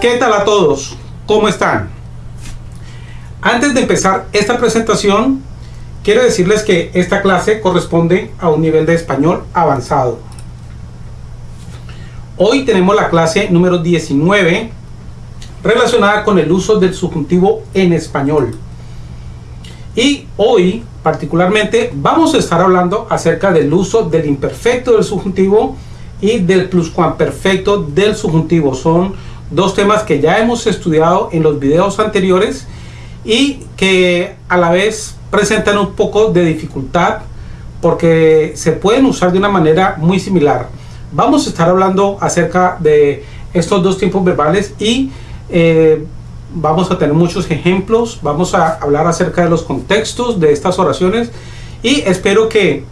¿Qué tal a todos? ¿Cómo están? Antes de empezar esta presentación, quiero decirles que esta clase corresponde a un nivel de español avanzado. Hoy tenemos la clase número 19 relacionada con el uso del subjuntivo en español. Y hoy particularmente vamos a estar hablando acerca del uso del imperfecto del subjuntivo y del pluscuamperfecto del subjuntivo. Son dos temas que ya hemos estudiado en los videos anteriores y que a la vez presentan un poco de dificultad porque se pueden usar de una manera muy similar. Vamos a estar hablando acerca de estos dos tiempos verbales y eh, vamos a tener muchos ejemplos, vamos a hablar acerca de los contextos de estas oraciones y espero que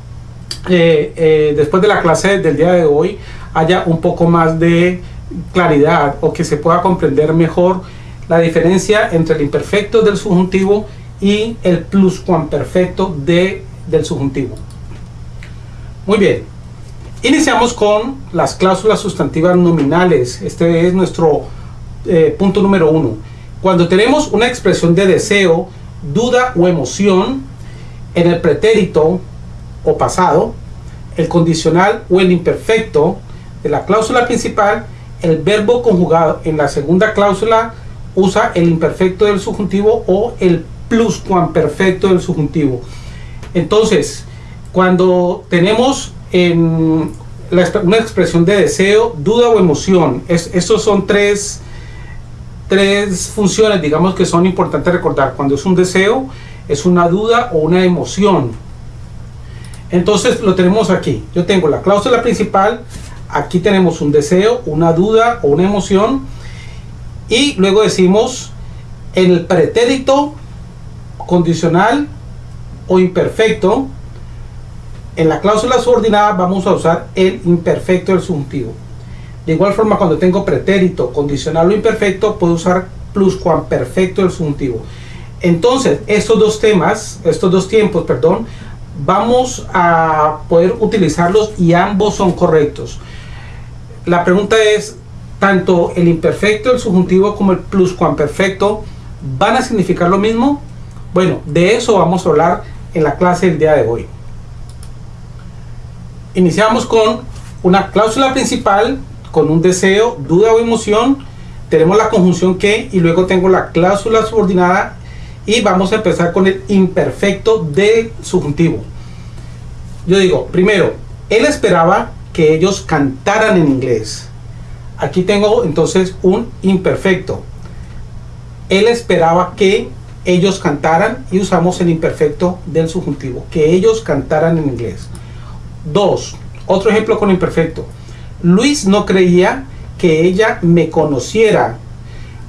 eh, eh, después de la clase del día de hoy haya un poco más de claridad o que se pueda comprender mejor la diferencia entre el imperfecto del subjuntivo y el pluscuamperfecto de, del subjuntivo. Muy bien, iniciamos con las cláusulas sustantivas nominales. Este es nuestro eh, punto número uno. Cuando tenemos una expresión de deseo, duda o emoción en el pretérito o pasado, el condicional o el imperfecto de la cláusula principal, el verbo conjugado en la segunda cláusula usa el imperfecto del subjuntivo o el pluscuamperfecto del subjuntivo. Entonces, cuando tenemos en una expresión de deseo, duda o emoción, estos son tres, tres funciones, digamos, que son importantes recordar. Cuando es un deseo, es una duda o una emoción. Entonces lo tenemos aquí. Yo tengo la cláusula principal, aquí tenemos un deseo, una duda o una emoción y luego decimos en el pretérito condicional o imperfecto en la cláusula subordinada vamos a usar el imperfecto del subjuntivo de igual forma cuando tengo pretérito condicional o imperfecto puedo usar pluscuamperfecto del subjuntivo entonces estos dos temas estos dos tiempos perdón vamos a poder utilizarlos y ambos son correctos la pregunta es tanto el imperfecto, el subjuntivo como el pluscuamperfecto van a significar lo mismo? Bueno, de eso vamos a hablar en la clase del día de hoy. Iniciamos con una cláusula principal con un deseo, duda o emoción. Tenemos la conjunción que y luego tengo la cláusula subordinada y vamos a empezar con el imperfecto del subjuntivo. Yo digo, primero, él esperaba que ellos cantaran en inglés. Aquí tengo entonces un imperfecto. Él esperaba que ellos cantaran y usamos el imperfecto del subjuntivo, que ellos cantaran en inglés. Dos, otro ejemplo con imperfecto. Luis no creía que ella me conociera.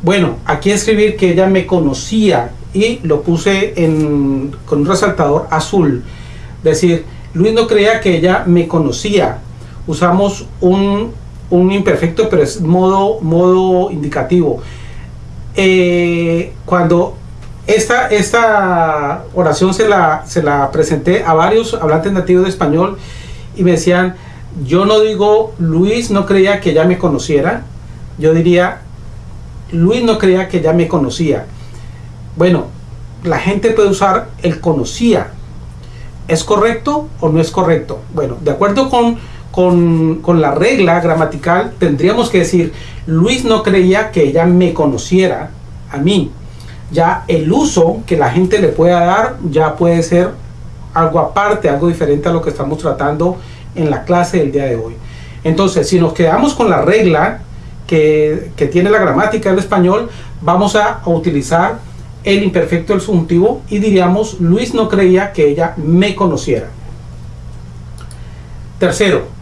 Bueno, aquí escribir que ella me conocía y lo puse con un resaltador azul. Decir, Luis no creía que ella me conocía. Usamos un un imperfecto, pero es modo, modo indicativo. Eh, cuando esta, esta oración se la, se la presenté a varios hablantes nativos de español y me decían, yo no digo, Luis no creía que ya me conociera, yo diría, Luis no creía que ya me conocía. Bueno, la gente puede usar el conocía. ¿Es correcto o no es correcto? Bueno, de acuerdo con con, la regla gramatical tendríamos que decir, Luis no creía que ella me conociera a mí. Ya el uso que la gente le pueda dar ya puede ser algo aparte, algo diferente a lo que estamos tratando en la clase del día de hoy. Entonces, si nos quedamos con la regla que, tiene la gramática del español, vamos a, a utilizar el imperfecto del subjuntivo y diríamos, Luis no creía que ella me conociera. Tercero,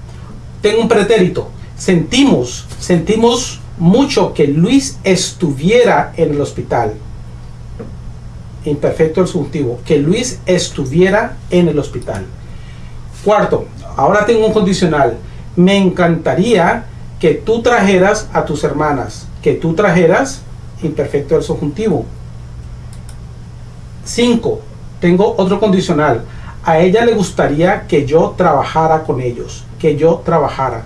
tengo un pretérito. Sentimos, sentimos mucho que Luis estuviera en el hospital. Imperfecto el subjuntivo. Que Luis estuviera en el hospital. Cuarto, ahora tengo un condicional. Me encantaría que tú trajeras a tus hermanas. Que tú trajeras, imperfecto del subjuntivo. Cinco, tengo otro condicional. A ella le gustaría que yo trabajara con ellos que yo trabajara.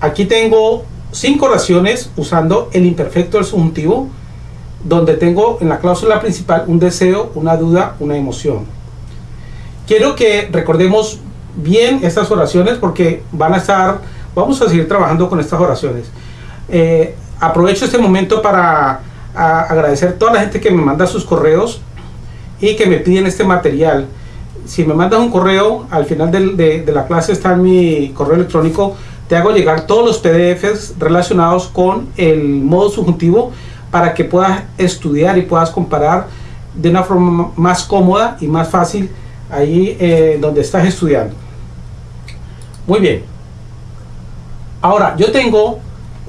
Aquí tengo cinco oraciones usando el imperfecto del subjuntivo, donde tengo en la cláusula principal un deseo, una duda, una emoción. Quiero que recordemos bien estas oraciones porque van a estar, vamos a seguir trabajando con estas oraciones. Eh, aprovecho este momento para agradecer a toda la gente que me manda sus correos y que me piden este material. Si me mandas un correo, al final de, la clase está en mi correo electrónico, te hago llegar todos los PDFs relacionados con el modo subjuntivo para que puedas estudiar y puedas comparar de una forma más cómoda y más fácil ahí eh, donde estás estudiando. Muy bien. Ahora, yo tengo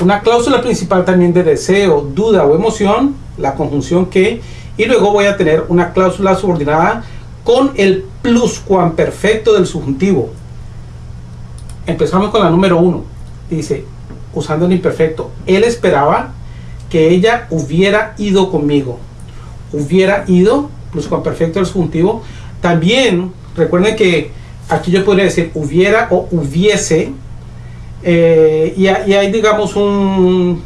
una cláusula principal también de deseo, duda o emoción, la conjunción que, y luego voy a tener una cláusula subordinada con el pluscuamperfecto del subjuntivo. Empezamos con la número uno. Dice, usando el imperfecto, él esperaba que ella hubiera ido conmigo. Hubiera ido, pluscuamperfecto del subjuntivo. También, recuerden que aquí yo podría decir hubiera o hubiese, eh, y, hay, digamos, un,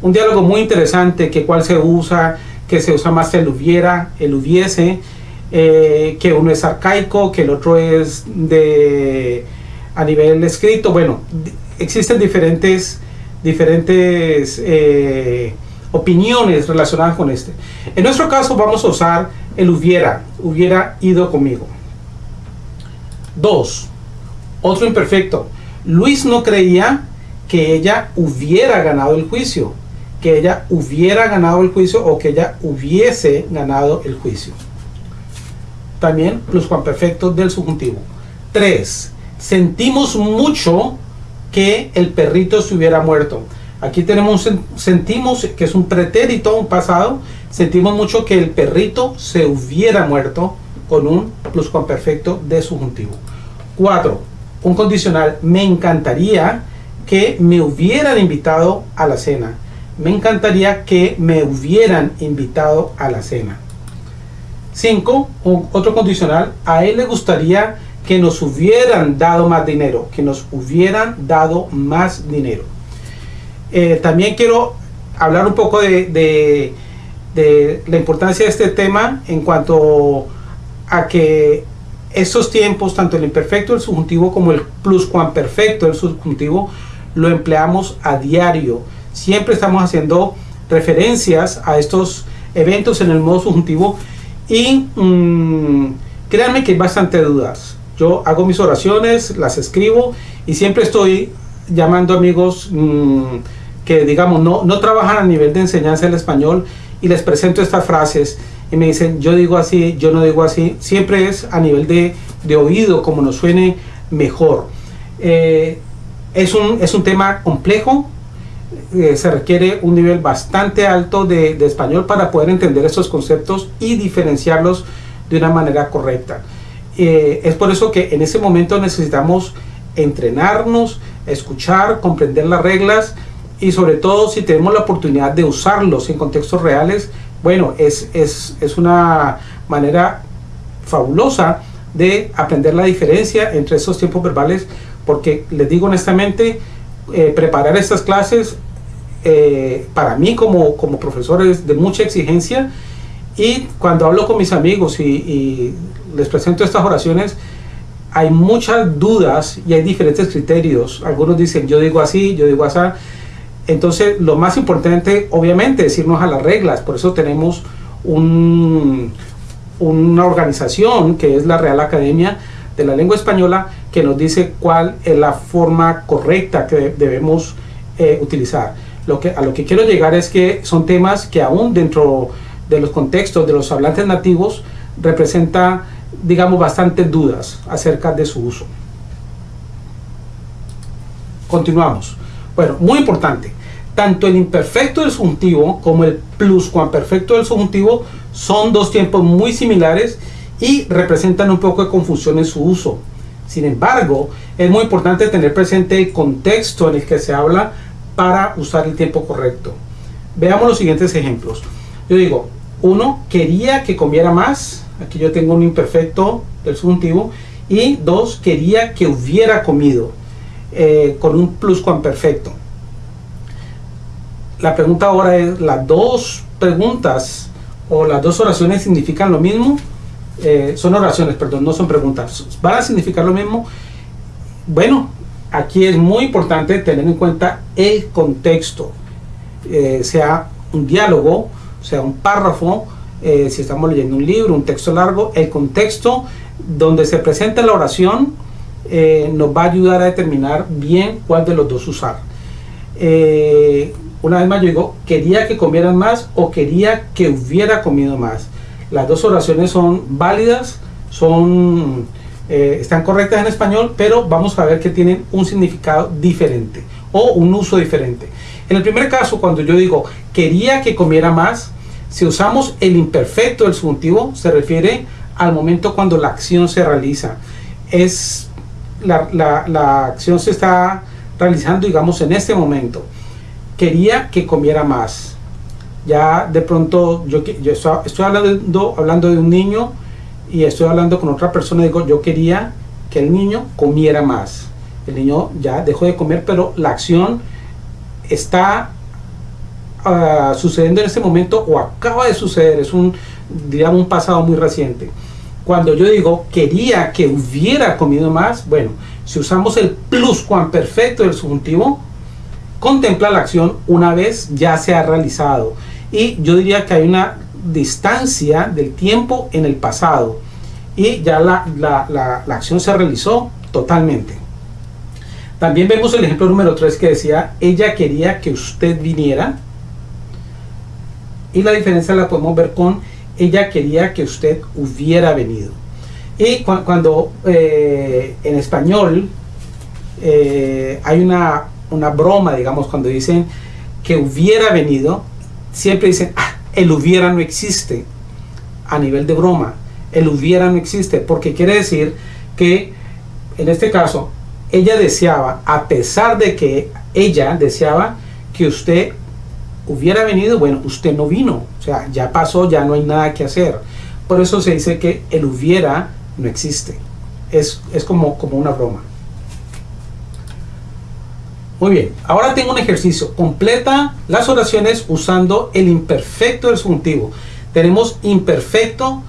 un, diálogo muy interesante que cuál se usa, que se usa más el hubiera, el hubiese, eh, que uno es arcaico, que el otro es de a nivel escrito. Bueno, existen diferentes, diferentes eh, opiniones relacionadas con este. En nuestro caso vamos a usar el hubiera, hubiera ido conmigo. Dos, otro imperfecto. Luis no creía que ella hubiera ganado el juicio, que ella hubiera ganado el juicio o que ella hubiese ganado el juicio. También pluscuamperfecto del subjuntivo. 3. Sentimos mucho que el perrito se hubiera muerto. Aquí tenemos sentimos que es un pretérito, un pasado. Sentimos mucho que el perrito se hubiera muerto con un pluscuamperfecto de subjuntivo. 4 un condicional, me encantaría que me hubieran invitado a la cena. Me encantaría que me hubieran invitado a la cena. 5. Otro condicional, a él le gustaría que nos hubieran dado más dinero, que nos hubieran dado más dinero. Eh, también quiero hablar un poco de, de, la importancia de este tema en cuanto a que estos tiempos, tanto el imperfecto del subjuntivo como el pluscuamperfecto del subjuntivo, lo empleamos a diario. Siempre estamos haciendo referencias a estos eventos en el modo subjuntivo y mm, créanme que hay bastante dudas. Yo hago mis oraciones, las escribo y siempre estoy llamando amigos mm, que digamos no, no trabajan a nivel de enseñanza del español y les presento estas frases y me dicen, yo digo así, yo no digo así, siempre es a nivel de, de oído, como nos suene mejor. Eh, es, un, es un tema complejo, eh, se requiere un nivel bastante alto de, de, español para poder entender estos conceptos y diferenciarlos de una manera correcta. Eh, es por eso que en ese momento necesitamos entrenarnos, escuchar, comprender las reglas y sobre todo si tenemos la oportunidad de usarlos en contextos reales, bueno, es, es, es una manera fabulosa de aprender la diferencia entre esos tiempos verbales, porque les digo honestamente, eh, preparar estas clases eh, para mí como, como profesor es de mucha exigencia y cuando hablo con mis amigos y, y, les presento estas oraciones, hay muchas dudas y hay diferentes criterios. Algunos dicen yo digo así, yo digo así. Entonces, lo más importante, obviamente, es irnos a las reglas. Por eso tenemos un, una organización que es la Real Academia de la Lengua Española que nos dice cuál es la forma correcta que debemos eh, utilizar. Lo que, a lo que quiero llegar es que son temas que aún dentro de los contextos de los hablantes nativos representa, digamos, bastantes dudas acerca de su uso. Continuamos. Bueno, muy importante. Tanto el imperfecto del subjuntivo como el pluscuamperfecto del subjuntivo son dos tiempos muy similares y representan un poco de confusión en su uso. Sin embargo, es muy importante tener presente el contexto en el que se habla para usar el tiempo correcto. Veamos los siguientes ejemplos. Yo digo, uno, quería que comiera más. Aquí yo tengo un imperfecto del subjuntivo. Y dos, quería que hubiera comido. Eh, con un pluscuamperfecto. la pregunta ahora es, ¿las dos preguntas o las dos oraciones significan lo mismo? Eh, son oraciones, perdón, no son preguntas. ¿Van a significar lo mismo? Bueno, aquí es muy importante tener en cuenta el contexto, eh, sea un diálogo, sea un párrafo, eh, si estamos leyendo un libro, un texto largo, el contexto donde se presenta la oración nos va a ayudar a determinar bien cuál de los dos usar. una vez más yo digo, quería que comieran más o quería que hubiera comido más. Las dos oraciones son válidas, son, eh, están correctas en español, pero vamos a ver que tienen un significado diferente o un uso diferente. En el primer caso, cuando yo digo quería que comiera más, si usamos el imperfecto del subjuntivo, se refiere al momento cuando la acción se realiza. Es la, la acción se está realizando, digamos, en este momento. Quería que comiera más ya de pronto yo, yo estoy hablando, hablando de un niño y estoy hablando con otra persona digo, yo quería que el niño comiera más. El niño ya dejó de comer, pero la acción está ah, sucediendo en este momento o acaba de suceder, es un, digamos, un pasado muy reciente. Cuando yo digo quería que hubiera comido más, bueno, si usamos el pluscuamperfecto del subjuntivo, contempla la acción una vez ya se ha realizado y yo diría que hay una distancia del tiempo en el pasado y ya la, la, acción se realizó totalmente. También vemos el ejemplo número 3 que decía, ella quería que usted viniera. Y la diferencia la podemos ver con, ella quería que usted hubiera venido. Y cuando eh, en español eh, hay una, una broma, digamos, cuando dicen que hubiera venido, siempre dicen, ah, el hubiera no existe a nivel de broma. El hubiera no existe porque quiere decir que en este caso ella deseaba, a pesar de que ella deseaba que usted hubiera venido, bueno, usted no vino. O sea, ya pasó, ya no hay nada que hacer. Por eso se dice que el hubiera no existe. Es, es como, como una broma. Muy bien, ahora tengo un ejercicio. Completa las oraciones usando el imperfecto del subjuntivo. Tenemos imperfecto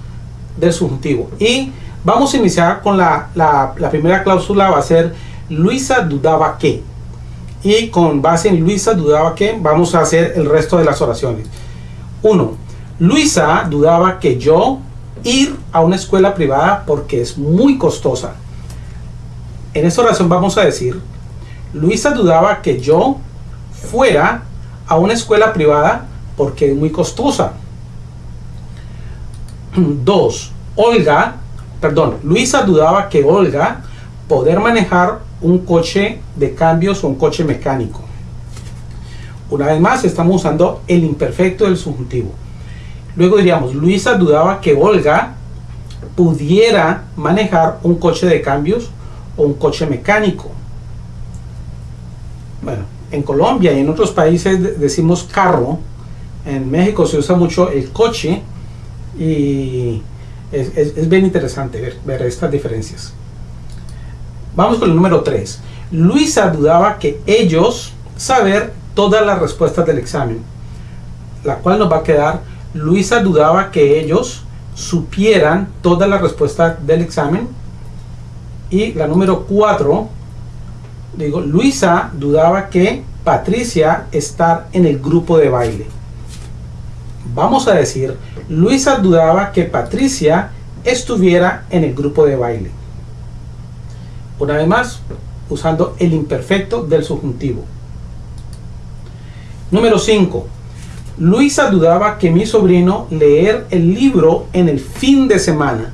del subjuntivo. Y vamos a iniciar con la, primera cláusula, va a ser Luisa dudaba que. Y con base en Luisa dudaba que, vamos a hacer el resto de las oraciones. 1. Luisa dudaba que yo ir a una escuela privada porque es muy costosa. En esta oración vamos a decir Luisa dudaba que yo fuera a una escuela privada porque es muy costosa. Dos, Olga, perdón, Luisa dudaba que Olga poder manejar un coche de cambios o un coche mecánico. Una vez más, estamos usando el imperfecto del subjuntivo. Luego diríamos, Luisa dudaba que Olga pudiera manejar un coche de cambios o un coche mecánico bueno, en Colombia y en otros países decimos carro, en México se usa mucho el coche y es, bien interesante ver, estas diferencias. Vamos con el número 3. Luisa dudaba que ellos saber todas las respuestas del examen, la cual nos va a quedar, Luisa dudaba que ellos supieran todas las respuestas del examen. Y la número 4, digo, Luisa dudaba que Patricia estar en el grupo de baile. Vamos a decir, Luisa dudaba que Patricia estuviera en el grupo de baile. Una vez más, usando el imperfecto del subjuntivo. Número 5. Luisa dudaba que mi sobrino leer el libro en el fin de semana.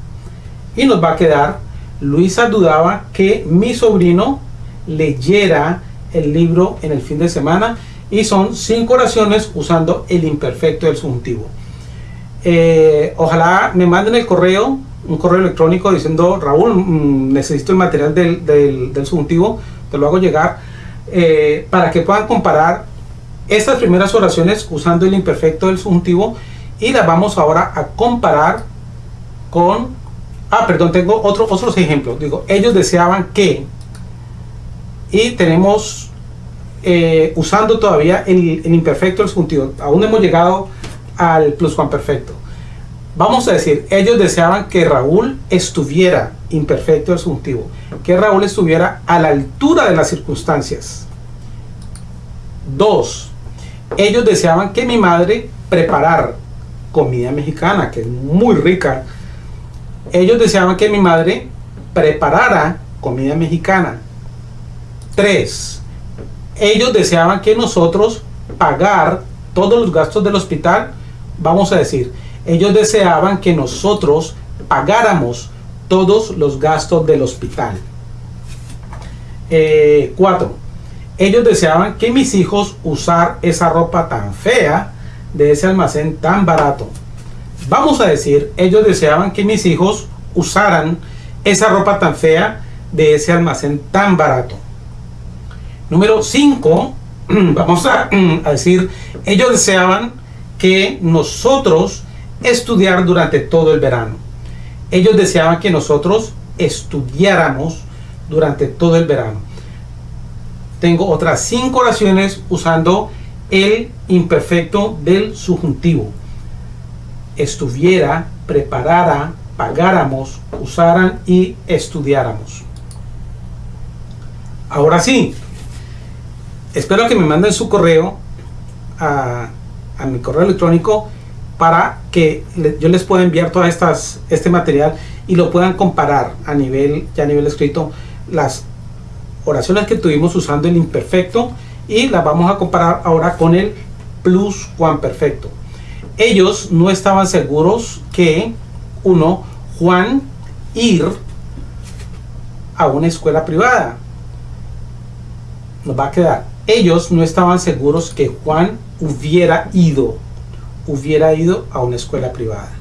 Y nos va a quedar, Luisa dudaba que mi sobrino leyera el libro en el fin de semana y son cinco oraciones usando el imperfecto del subjuntivo. Eh, ojalá me manden el correo, un correo electrónico diciendo Raúl, mm, necesito el material del, del, subjuntivo, te lo hago llegar, eh, para que puedan comparar estas primeras oraciones usando el imperfecto del subjuntivo y las vamos ahora a comparar con, ah, perdón, tengo otro, otros ejemplos, digo, ellos deseaban que, y tenemos eh, usando todavía el, imperfecto del subjuntivo. Aún hemos llegado al pluscuamperfecto. Vamos a decir, ellos deseaban que Raúl estuviera imperfecto del subjuntivo, que Raúl estuviera a la altura de las circunstancias. Dos, ellos deseaban que mi madre preparara comida mexicana, que es muy rica. Ellos deseaban que mi madre preparara comida mexicana. Tres, ellos deseaban que nosotros pagar todos los gastos del hospital. Vamos a decir, ellos deseaban que nosotros pagáramos todos los gastos del hospital. Eh, cuatro, ellos deseaban que mis hijos usar esa ropa tan fea de ese almacén tan barato. Vamos a decir, ellos deseaban que mis hijos usaran esa ropa tan fea de ese almacén tan barato. Número 5, vamos a, a, decir, ellos deseaban que nosotros estudiar durante todo el verano. Ellos deseaban que nosotros estudiáramos durante todo el verano. Tengo otras cinco oraciones usando el imperfecto del subjuntivo. Estuviera, preparara, pagáramos, usaran y estudiáramos. Ahora sí, espero que me manden su correo a, mi correo electrónico para que yo les pueda enviar todas estas este material y lo puedan comparar a nivel ya a nivel escrito las oraciones que tuvimos usando el imperfecto y las vamos a comparar ahora con el plus perfecto. Ellos no estaban seguros que uno Juan ir a una escuela privada. Nos va a quedar ellos no estaban seguros que Juan hubiera ido hubiera ido a una escuela privada.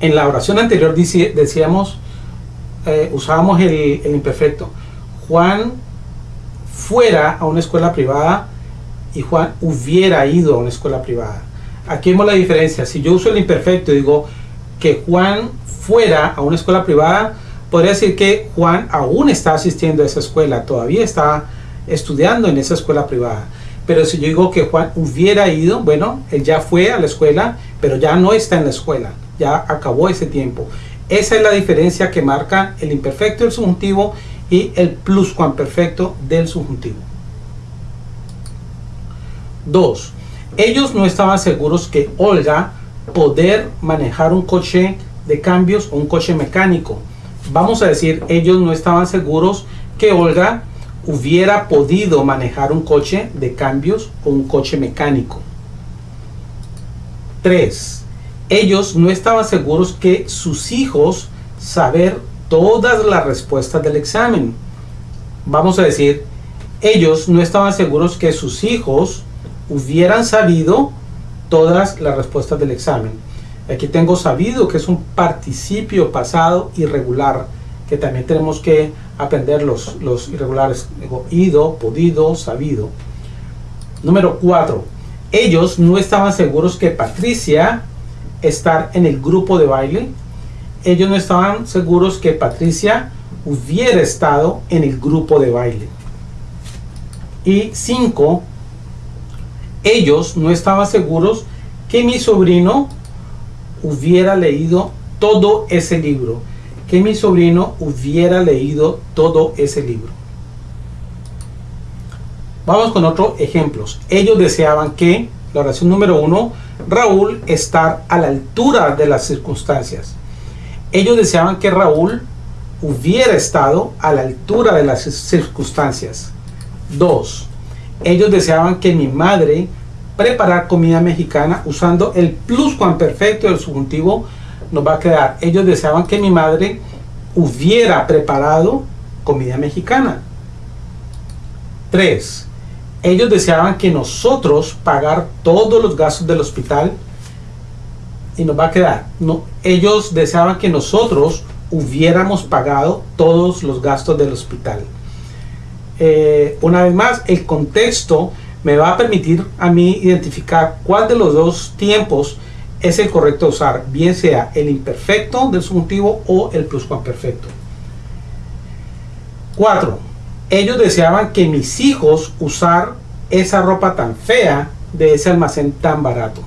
En la oración anterior decíamos, eh, usábamos el, el imperfecto. Juan fuera a una escuela privada y Juan hubiera ido a una escuela privada. Aquí vemos la diferencia. Si yo uso el imperfecto y digo que Juan fuera a una escuela privada, podría decir que Juan aún está asistiendo a esa escuela, todavía está estudiando en esa escuela privada. Pero si yo digo que Juan hubiera ido, bueno, él ya fue a la escuela, pero ya no está en la escuela, ya acabó ese tiempo. Esa es la diferencia que marca el imperfecto del subjuntivo y el pluscuamperfecto del subjuntivo. 2. Ellos no estaban seguros que Olga poder manejar un coche de cambios o un coche mecánico. Vamos a decir, ellos no estaban seguros que Olga hubiera podido manejar un coche de cambios o un coche mecánico. 3. Ellos no estaban seguros que sus hijos saber todas las respuestas del examen. Vamos a decir, ellos no estaban seguros que sus hijos hubieran sabido todas las respuestas del examen. Aquí tengo sabido que es un participio pasado irregular que también tenemos que aprender los, los irregulares. ido, podido, sabido. Número 4. Ellos no estaban seguros que Patricia estar en el grupo de baile. Ellos no estaban seguros que Patricia hubiera estado en el grupo de baile. Y 5. Ellos no estaban seguros que mi sobrino hubiera leído todo ese libro que mi sobrino hubiera leído todo ese libro. Vamos con otros ejemplos. Ellos deseaban que, la oración número uno, Raúl estar a la altura de las circunstancias. Ellos deseaban que Raúl hubiera estado a la altura de las circunstancias. Dos, ellos deseaban que mi madre preparar comida mexicana usando el pluscuamperfecto del subjuntivo nos va a quedar. Ellos deseaban que mi madre hubiera preparado comida mexicana. Tres, ellos deseaban que nosotros pagar todos los gastos del hospital y nos va a quedar. No, ellos deseaban que nosotros hubiéramos pagado todos los gastos del hospital. Eh, una vez más, el contexto me va a permitir a mí identificar cuál de los dos tiempos es el correcto usar, bien sea el imperfecto del subjuntivo o el pluscuamperfecto. 4. ellos deseaban que mis hijos usar esa ropa tan fea de ese almacén tan barato.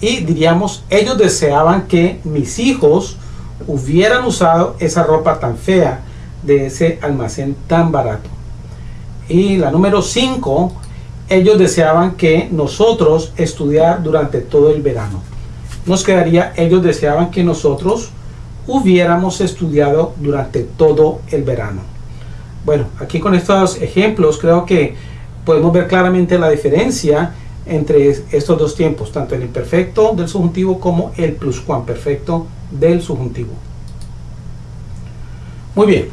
Y diríamos, ellos deseaban que mis hijos hubieran usado esa ropa tan fea de ese almacén tan barato. Y la número 5, ellos deseaban que nosotros estudiar durante todo el verano. Nos quedaría, ellos deseaban que nosotros hubiéramos estudiado durante todo el verano. Bueno, aquí con estos ejemplos creo que podemos ver claramente la diferencia entre estos dos tiempos, tanto el imperfecto del subjuntivo como el pluscuamperfecto del subjuntivo. Muy bien,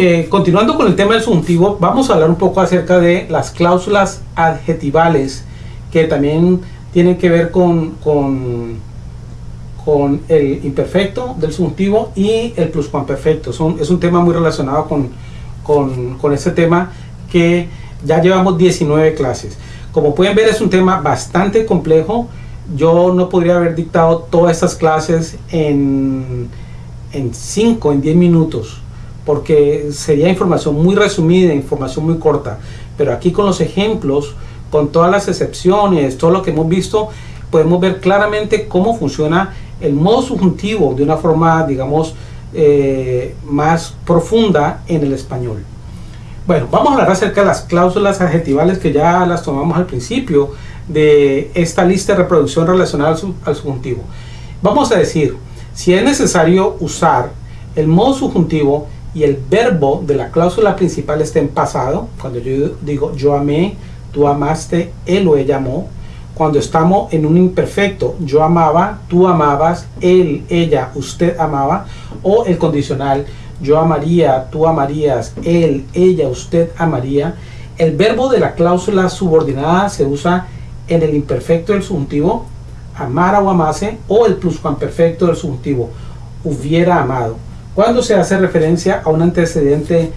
eh, continuando con el tema del subjuntivo, vamos a hablar un poco acerca de las cláusulas adjetivales que también tienen que ver con, con, el imperfecto del subjuntivo y el pluscuamperfecto. Es un tema muy relacionado con, con, con ese tema que ya llevamos 19 clases. Como pueden ver es un tema bastante complejo. Yo no podría haber dictado todas estas clases en, en 5, en 10 minutos porque sería información muy resumida, información muy corta. Pero aquí con los ejemplos, con todas las excepciones, todo lo que hemos visto, podemos ver claramente cómo funciona el modo subjuntivo de una forma, digamos, eh, más profunda en el español. Bueno, vamos a hablar acerca de las cláusulas adjetivales que ya las tomamos al principio de esta lista de reproducción relacionada al subjuntivo. Vamos a decir, si es necesario usar el modo subjuntivo, y el verbo de la cláusula principal está en pasado, cuando yo digo yo amé, tú amaste, él o ella amó, cuando estamos en un imperfecto, yo amaba, tú amabas, él, ella, usted amaba, o el condicional, yo amaría, tú amarías, él, ella, usted amaría, el verbo de la cláusula subordinada se usa en el imperfecto del subjuntivo, amara o amase, o el pluscuamperfecto del subjuntivo, hubiera amado cuando se hace referencia a un antecedente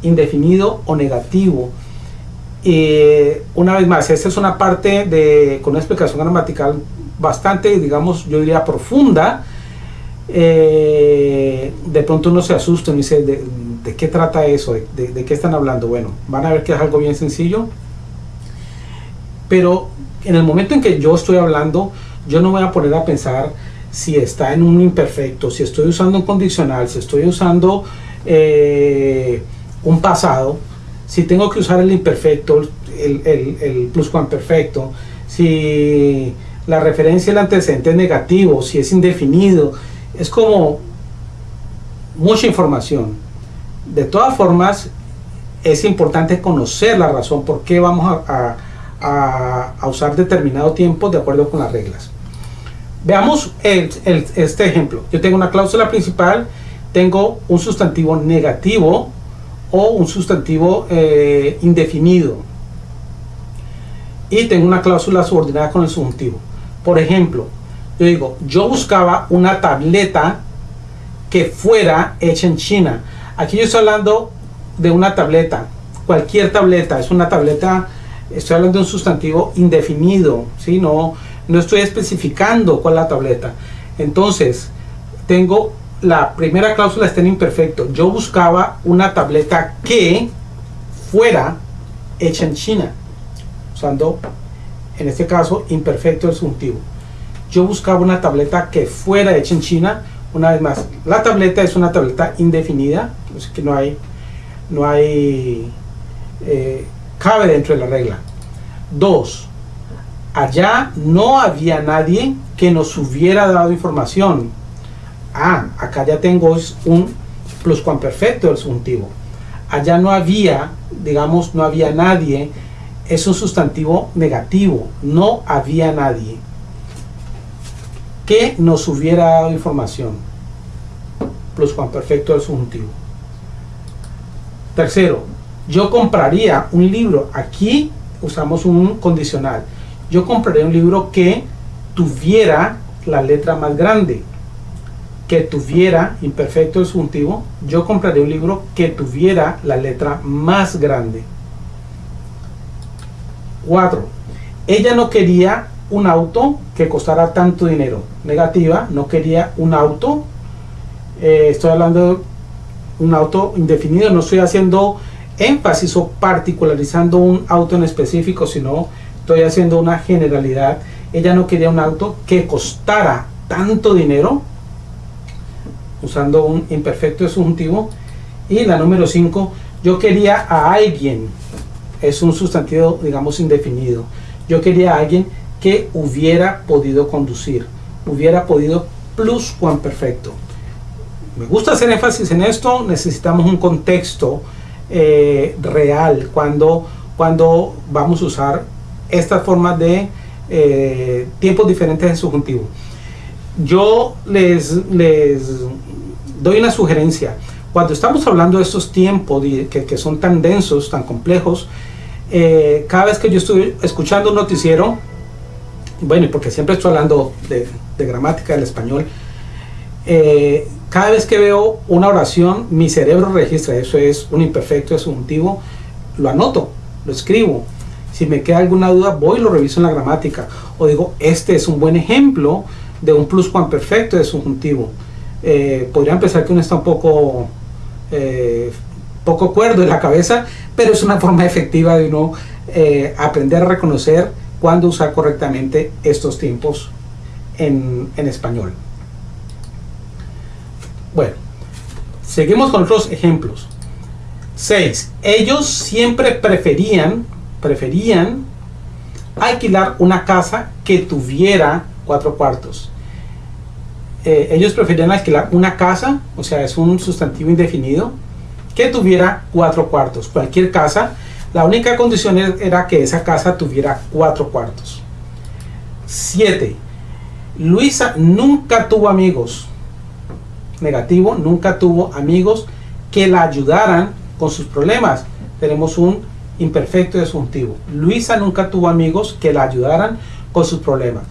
indefinido o negativo. una vez más, esta es una parte de, con una explicación gramatical bastante, digamos, yo diría profunda. Eh, de pronto uno se asusta y dice, ¿de, qué trata eso? ¿De, ¿De, qué están hablando? Bueno, van a ver que es algo bien sencillo. Pero en el momento en que yo estoy hablando, yo no voy a poner a pensar si está en un imperfecto, si estoy usando un condicional, si estoy usando eh, un pasado, si tengo que usar el imperfecto, el, el, el pluscuamperfecto, si la referencia el antecedente es negativo, si es indefinido, es como mucha información. De todas formas, es importante conocer la razón por qué vamos a, a usar determinado tiempo de acuerdo con las reglas. Veamos este ejemplo. Yo tengo una cláusula principal, tengo un sustantivo negativo o un sustantivo eh, indefinido. Y tengo una cláusula subordinada con el subjuntivo. Por ejemplo, yo digo, yo buscaba una tableta que fuera hecha en China. Aquí yo estoy hablando de una tableta, cualquier tableta, es una tableta, estoy hablando de un sustantivo indefinido, ¿sí? No, no estoy especificando cuál es la tableta. Entonces, tengo la primera cláusula está en imperfecto. Yo buscaba una tableta que fuera hecha en China, usando en este caso imperfecto el subjuntivo. Yo buscaba una tableta que fuera hecha en China. Una vez más, la tableta es una tableta indefinida, es que no hay, no hay, eh, cabe dentro de la regla. Dos, allá no había nadie que nos hubiera dado información. Ah, acá ya tengo un pluscuamperfecto del subjuntivo. Allá no había, digamos, no había nadie, es un sustantivo negativo, no había nadie que nos hubiera dado información. Pluscuamperfecto del subjuntivo. Tercero, yo compraría un libro. Aquí usamos un condicional yo compraría un libro que tuviera la letra más grande, que tuviera, imperfecto subjuntivo, yo compraría un libro que tuviera la letra más grande. 4. Ella no quería un auto que costara tanto dinero. Negativa, no quería un auto. Eh, estoy hablando un auto indefinido, no estoy haciendo énfasis o particularizando un auto en específico, sino estoy haciendo una generalidad. Ella no quería un auto que costara tanto dinero, usando un imperfecto subjuntivo. Y la número 5, yo quería a alguien, es un sustantivo, digamos, indefinido. Yo quería a alguien que hubiera podido conducir, hubiera podido plus perfecto Me gusta hacer énfasis en esto, necesitamos un contexto eh, real cuando, cuando vamos a usar estas formas de eh, tiempos diferentes en subjuntivo. Yo les, les doy una sugerencia. Cuando estamos hablando de estos tiempos que, que son tan densos, tan complejos, eh, cada vez que yo estoy escuchando un noticiero, bueno, y porque siempre estoy hablando de, gramática del español, eh, cada vez que veo una oración, mi cerebro registra, eso es un imperfecto, es subjuntivo, lo anoto, lo escribo. Si me queda alguna duda, voy y lo reviso en la gramática. O digo, este es un buen ejemplo de un pluscuamperfecto de subjuntivo. Eh, podrían pensar que uno está un poco, eh, poco cuerdo en la cabeza, pero es una forma efectiva de uno eh, aprender a reconocer cuándo usar correctamente estos tiempos en, en español. Bueno, seguimos con otros ejemplos. 6. Ellos siempre preferían, preferían alquilar una casa que tuviera cuatro cuartos. Eh, ellos preferían alquilar una casa, o sea, es un sustantivo indefinido, que tuviera cuatro cuartos. Cualquier casa, la única condición era que esa casa tuviera cuatro cuartos. 7. Luisa nunca tuvo amigos. Negativo, nunca tuvo amigos que la ayudaran con sus problemas. Tenemos un imperfecto subjuntivo. Luisa nunca tuvo amigos que la ayudaran con sus problemas.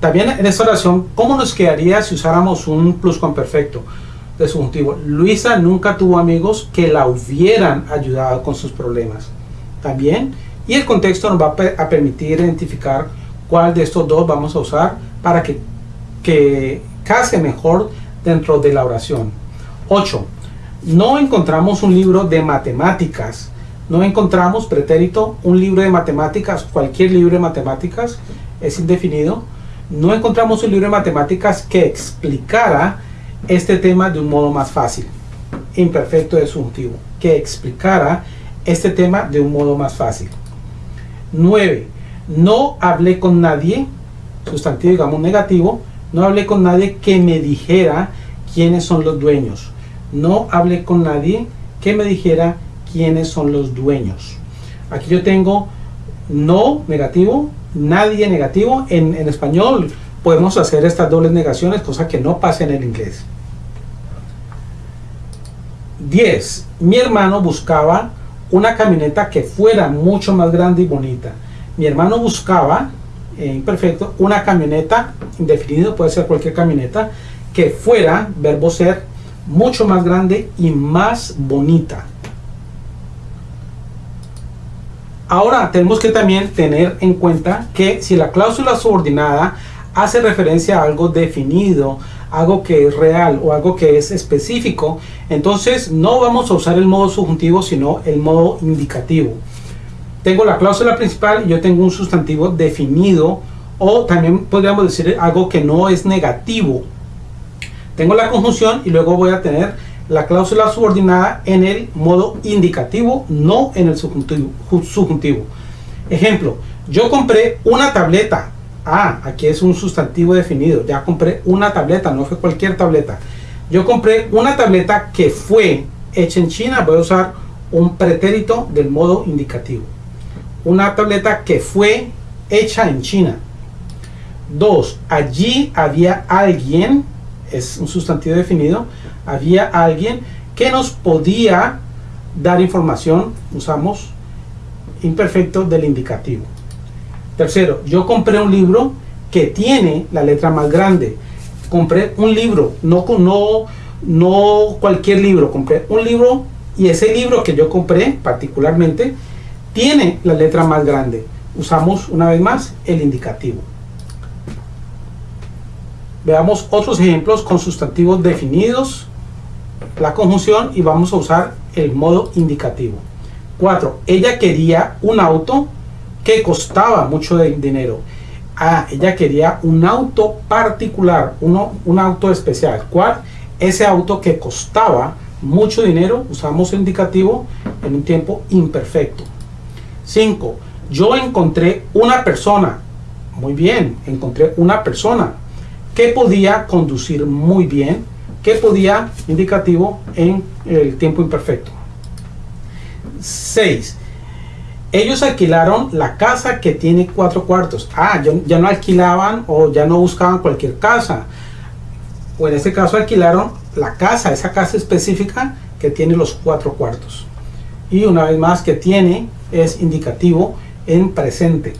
También en esta oración, ¿cómo nos quedaría si usáramos un pluscuamperfecto de subjuntivo? Luisa nunca tuvo amigos que la hubieran ayudado con sus problemas. También, y el contexto nos va a, permitir identificar cuál de estos dos vamos a usar para que, que case mejor dentro de la oración. 8. No encontramos un libro de matemáticas. No encontramos pretérito, un libro de matemáticas, cualquier libro de matemáticas es indefinido no encontramos un libro de matemáticas que explicara este tema de un modo más fácil. Imperfecto de subjuntivo. Que explicara este tema de un modo más fácil. 9. No hablé con nadie, sustantivo digamos negativo, no hablé con nadie que me dijera quiénes son los dueños. No hablé con nadie que me dijera quiénes son los dueños. Aquí yo tengo no negativo, nadie negativo. En, español podemos hacer estas dobles negaciones, cosa que no pasa en el inglés. 10. Mi hermano buscaba una camioneta que fuera mucho más grande y bonita. Mi hermano buscaba, en imperfecto, una camioneta, indefinido, puede ser cualquier camioneta, que fuera, verbo ser, mucho más grande y más bonita. Ahora tenemos que también tener en cuenta que si la cláusula subordinada hace referencia a algo definido, algo que es real o algo que es específico, entonces no vamos a usar el modo subjuntivo sino el modo indicativo. Tengo la cláusula principal y yo tengo un sustantivo definido o también podríamos decir algo que no es negativo. Tengo la conjunción y luego voy a tener la cláusula subordinada en el modo indicativo, no en el subjuntivo. Ejemplo, yo compré una tableta. Ah, aquí es un sustantivo definido. Ya compré una tableta, no fue cualquier tableta. Yo compré una tableta que fue hecha en China. Voy a usar un pretérito del modo indicativo. Una tableta que fue hecha en China. Dos, allí había alguien, es un sustantivo definido, había alguien que nos podía dar información, usamos imperfecto del indicativo. Tercero, yo compré un libro que tiene la letra más grande. Compré un libro, no, no, no cualquier libro, compré un libro y ese libro que yo compré particularmente tiene la letra más grande. Usamos una vez más el indicativo. Veamos otros ejemplos con sustantivos definidos la conjunción y vamos a usar el modo indicativo. 4. Ella quería un auto que costaba mucho dinero. Ah, ella quería un auto particular, uno, un auto especial. ¿Cuál? Ese auto que costaba mucho dinero, usamos el indicativo en un tiempo imperfecto. 5. Yo encontré una persona. Muy bien, encontré una persona que podía conducir muy bien, que podía, indicativo, en el tiempo imperfecto. 6. Ellos alquilaron la casa que tiene cuatro cuartos. Ah, ya no alquilaban o ya no buscaban cualquier casa. O en este caso alquilaron la casa, esa casa específica que tiene los cuatro cuartos. Y una vez más que tiene es indicativo en presente.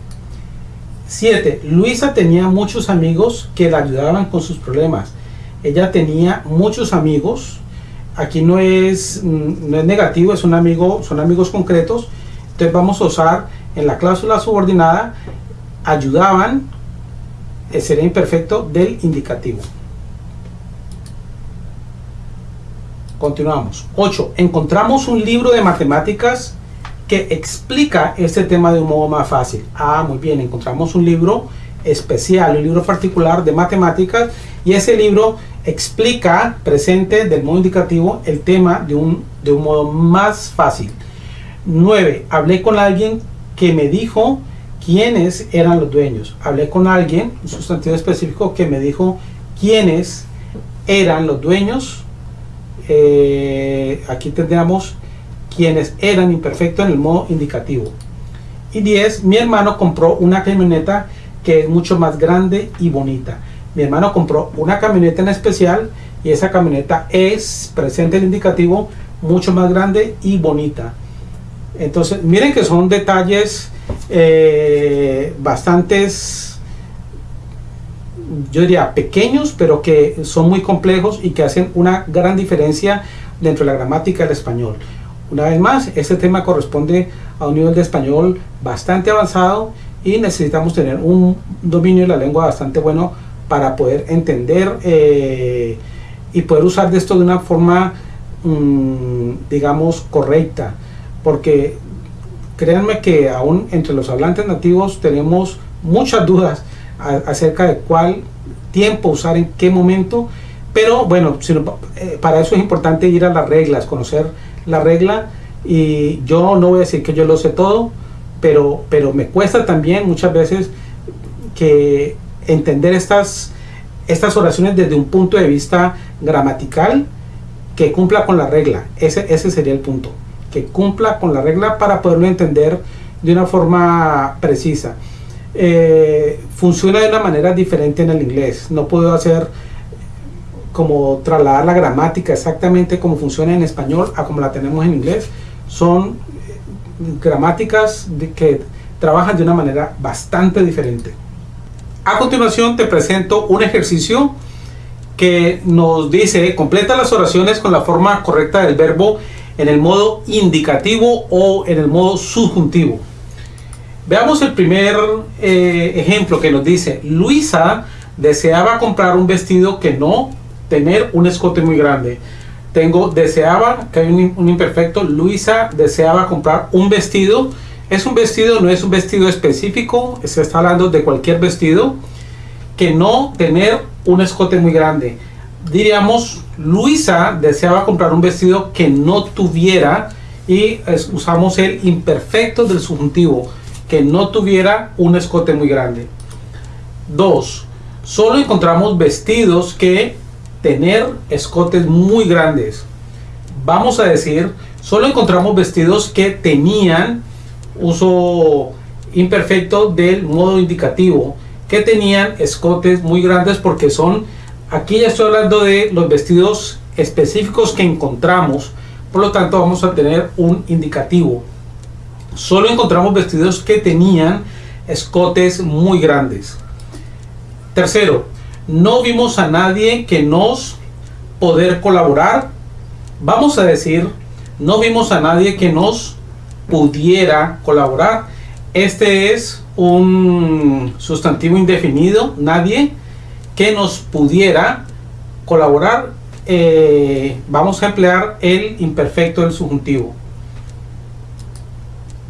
7. Luisa tenía muchos amigos que la ayudaban con sus problemas. Ella tenía muchos amigos. Aquí no es, mm, no es negativo, es un amigo, son amigos concretos. Entonces vamos a usar en la cláusula subordinada ayudaban, sería imperfecto del indicativo. Continuamos. 8. Encontramos un libro de matemáticas que explica este tema de un modo más fácil. Ah, muy bien, encontramos un libro especial, un libro particular de matemáticas y ese libro explica presente del modo indicativo el tema de un, de un modo más fácil. 9. Hablé con alguien que me dijo quiénes eran los dueños. Hablé con alguien, un sustantivo específico, que me dijo quiénes eran los dueños. Eh, aquí tendríamos quienes eran imperfectos en el modo indicativo. Y 10, mi hermano compró una camioneta que es mucho más grande y bonita. Mi hermano compró una camioneta en especial y esa camioneta es, presente el indicativo, mucho más grande y bonita. Entonces, miren que son detalles eh, bastantes, yo diría pequeños, pero que son muy complejos y que hacen una gran diferencia dentro de la gramática del español. Una vez más, este tema corresponde a un nivel de español bastante avanzado y necesitamos tener un dominio de la lengua bastante bueno para poder entender eh, y poder usar de esto de una forma, mm, digamos, correcta. Porque créanme que aún entre los hablantes nativos tenemos muchas dudas acerca de cuál tiempo usar en qué momento. Pero bueno, eh, para eso es importante ir a las reglas, conocer la regla y yo no voy a decir que yo lo sé todo, pero, pero me cuesta también muchas veces que entender estas, estas oraciones desde un punto de vista gramatical que cumpla con la regla. Ese, ese sería el punto, que cumpla con la regla para poderlo entender de una forma precisa. Eh, funciona de una manera diferente en el inglés. No puedo hacer como trasladar la gramática exactamente como funciona en español a como la tenemos en inglés. Son eh, gramáticas que trabajan de una manera bastante diferente. A continuación te presento un ejercicio que nos dice completa las oraciones con la forma correcta del verbo en el modo indicativo o en el modo subjuntivo. Veamos el primer eh, ejemplo que nos dice Luisa deseaba comprar un vestido que no tener un escote muy grande. Tengo, deseaba, que hay un, imperfecto, Luisa deseaba comprar un vestido. Es un vestido, no es un vestido específico, se está hablando de cualquier vestido, que no tener un escote muy grande. Diríamos, Luisa deseaba comprar un vestido que no tuviera, y usamos el imperfecto del subjuntivo, que no tuviera un escote muy grande. 2. Solo encontramos vestidos que tener escotes muy grandes. Vamos a decir, solo encontramos vestidos que tenían uso imperfecto del modo indicativo, que tenían escotes muy grandes porque son, aquí ya estoy hablando de los vestidos específicos que encontramos, por lo tanto vamos a tener un indicativo. Solo encontramos vestidos que tenían escotes muy grandes. Tercero, no vimos a nadie que nos poder colaborar. Vamos a decir, no vimos a nadie que nos pudiera colaborar. Este es un sustantivo indefinido, nadie que nos pudiera colaborar. eh, vamos a emplear el imperfecto del subjuntivo.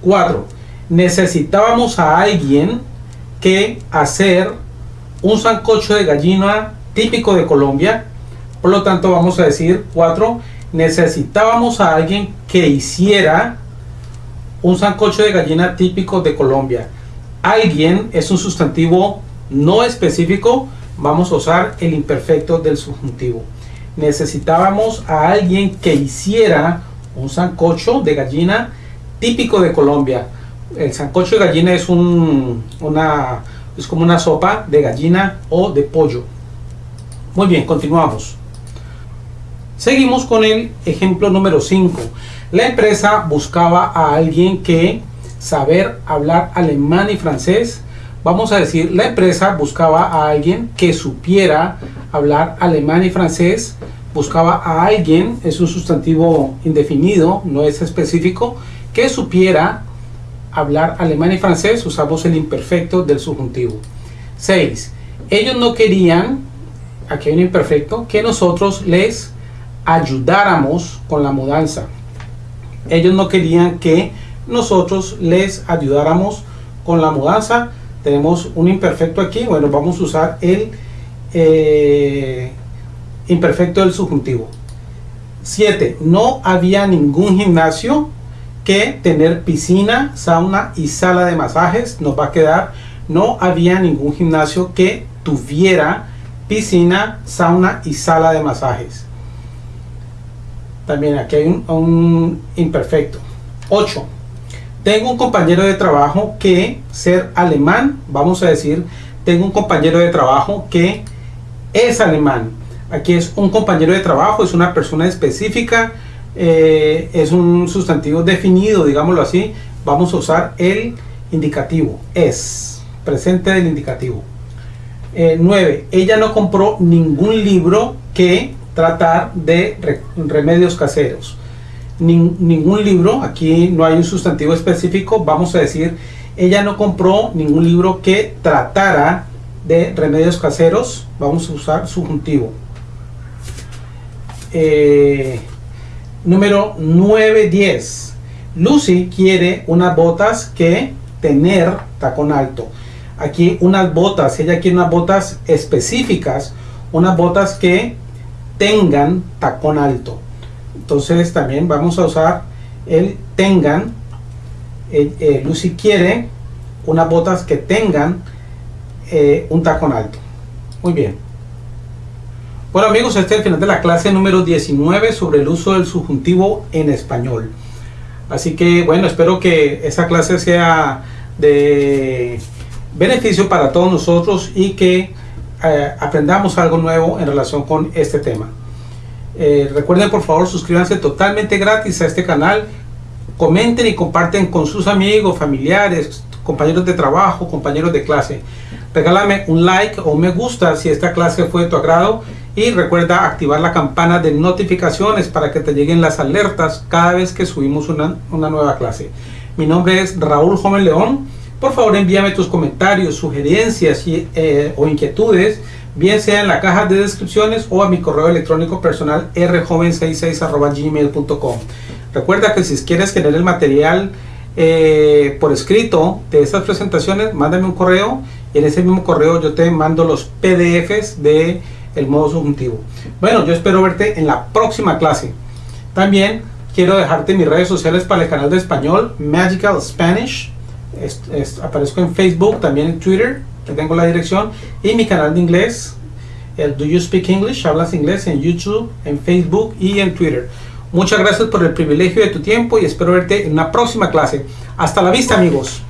4. Necesitábamos a alguien que hacer un sancocho de gallina típico de Colombia. Por lo tanto, vamos a decir 4. Necesitábamos a alguien que hiciera un sancocho de gallina típico de Colombia. Alguien es un sustantivo no específico. Vamos a usar el imperfecto del subjuntivo. Necesitábamos a alguien que hiciera un sancocho de gallina típico de Colombia. El sancocho de gallina es un, una, es como una sopa de gallina o de pollo. Muy bien, continuamos. Seguimos con el ejemplo número 5. La empresa buscaba a alguien que saber hablar alemán y francés. Vamos a decir, la empresa buscaba a alguien que supiera hablar alemán y francés. Buscaba a alguien, es un sustantivo indefinido, no es específico, que supiera hablar alemán y francés. Usamos el imperfecto del subjuntivo. 6. Ellos no querían, aquí hay un imperfecto, que nosotros les ayudáramos con la mudanza ellos no querían que nosotros les ayudáramos con la mudanza. Tenemos un imperfecto aquí. Bueno, vamos a usar el eh, imperfecto del subjuntivo. 7. No había ningún gimnasio que tener piscina, sauna y sala de masajes. Nos va a quedar. No había ningún gimnasio que tuviera piscina, sauna y sala de masajes. También aquí hay un, imperfecto. 8. Tengo un compañero de trabajo que ser alemán, vamos a decir, tengo un compañero de trabajo que es alemán. Aquí es un compañero de trabajo, es una persona específica, eh, es un sustantivo definido, digámoslo así. Vamos a usar el indicativo, es, presente del indicativo. 9. Eh, ella no compró ningún libro que tratar de remedios caseros. ningún libro, aquí no hay un sustantivo específico, vamos a decir, ella no compró ningún libro que tratara de remedios caseros, vamos a usar subjuntivo. Eh, número 910. Lucy quiere unas botas que tener tacón alto. Aquí unas botas, ella quiere unas botas específicas, unas botas que tengan tacón alto. Entonces también vamos a usar el tengan. Eh, Lucy quiere unas botas que tengan eh, un tacón alto. Muy bien. Bueno amigos, este es el final de la clase número 19 sobre el uso del subjuntivo en español. Así que bueno, espero que esa clase sea de beneficio para todos nosotros y que eh, aprendamos algo nuevo en relación con este tema. Eh, recuerden por favor suscríbanse totalmente gratis a este canal. Comenten y comparten con sus amigos, familiares, compañeros de trabajo, compañeros de clase. Regálame un like o un me gusta si esta clase fue de tu agrado y recuerda activar la campana de notificaciones para que te lleguen las alertas cada vez que subimos una, nueva clase. Mi nombre es Raúl Joven León por favor envíame tus comentarios, sugerencias eh, o inquietudes, bien sea en la caja de descripciones o a mi correo electrónico personal rjoven66 Recuerda que si quieres tener el material eh, por escrito de estas presentaciones, mándame un correo y en ese mismo correo yo te mando los PDFs de el modo subjuntivo. Bueno, yo espero verte en la próxima clase. También quiero dejarte mis redes sociales para el canal de español Magical Spanish aparezco en Facebook, también en Twitter, que tengo la dirección, y mi canal de inglés, el Do You Speak English, hablas inglés en YouTube, en Facebook y en Twitter. Muchas gracias por el privilegio de tu tiempo y espero verte en una próxima clase. Hasta la vista amigos.